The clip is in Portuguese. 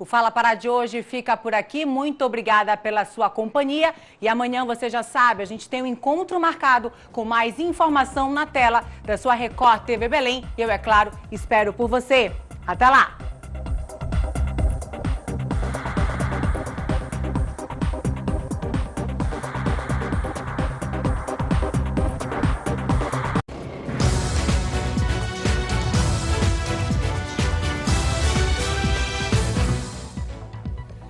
O Fala Pará de hoje fica por aqui. Muito obrigada pela sua companhia. E amanhã, você já sabe, a gente tem um encontro marcado com mais informação na tela da sua Record TV Belém. E eu, é claro, espero por você. Até lá!